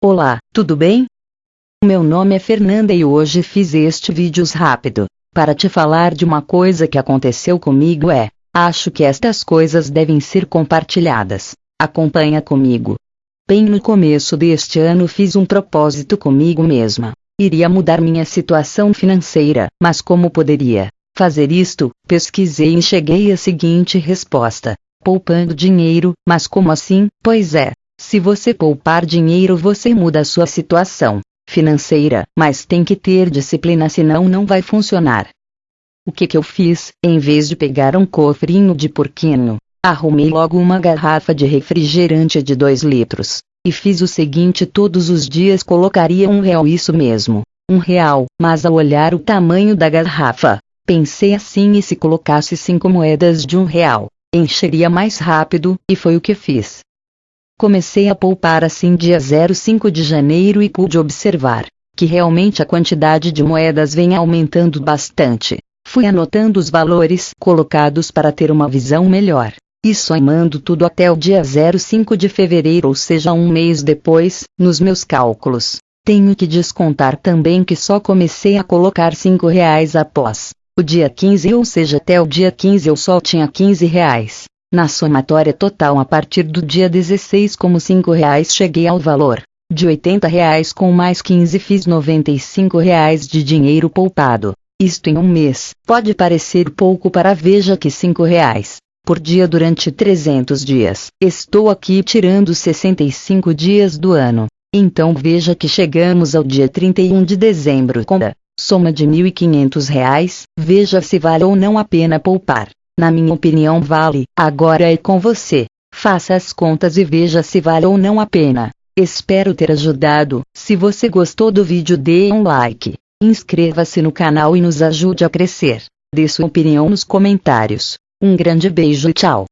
Olá, tudo bem? Meu nome é Fernanda e hoje fiz este vídeo rápido para te falar de uma coisa que aconteceu comigo é, acho que estas coisas devem ser compartilhadas. Acompanha comigo. Bem no começo deste ano fiz um propósito comigo mesma. Iria mudar minha situação financeira, mas como poderia fazer isto? Pesquisei e cheguei à seguinte resposta: poupando dinheiro, mas como assim? Pois é, se você poupar dinheiro, você muda a sua situação financeira, mas tem que ter disciplina, senão não vai funcionar. O que, que eu fiz? Em vez de pegar um cofrinho de porquinho, arrumei logo uma garrafa de refrigerante de 2 litros. E fiz o seguinte: todos os dias colocaria um real, isso mesmo, um real. Mas ao olhar o tamanho da garrafa, pensei assim: e se colocasse cinco moedas de um real, encheria mais rápido, e foi o que fiz. Comecei a poupar assim dia 05 de janeiro e pude observar que realmente a quantidade de moedas vem aumentando bastante. Fui anotando os valores colocados para ter uma visão melhor. E somando tudo até o dia 05 de fevereiro, ou seja, um mês depois, nos meus cálculos. Tenho que descontar também que só comecei a colocar 5 reais após o dia 15, ou seja, até o dia 15 eu só tinha 15 reais. Na somatória total a partir do dia 16 como 5 reais cheguei ao valor de 80 reais com mais 15 fiz 95 reais de dinheiro poupado. Isto em um mês. Pode parecer pouco para veja que 5 reais por dia durante 300 dias. Estou aqui tirando 65 dias do ano. Então veja que chegamos ao dia 31 de dezembro com a soma de 1.500 reais. Veja se vale ou não a pena poupar. Na minha opinião vale, agora é com você. Faça as contas e veja se vale ou não a pena. Espero ter ajudado. Se você gostou do vídeo dê um like. Inscreva-se no canal e nos ajude a crescer. Dê sua opinião nos comentários. Um grande beijo e tchau.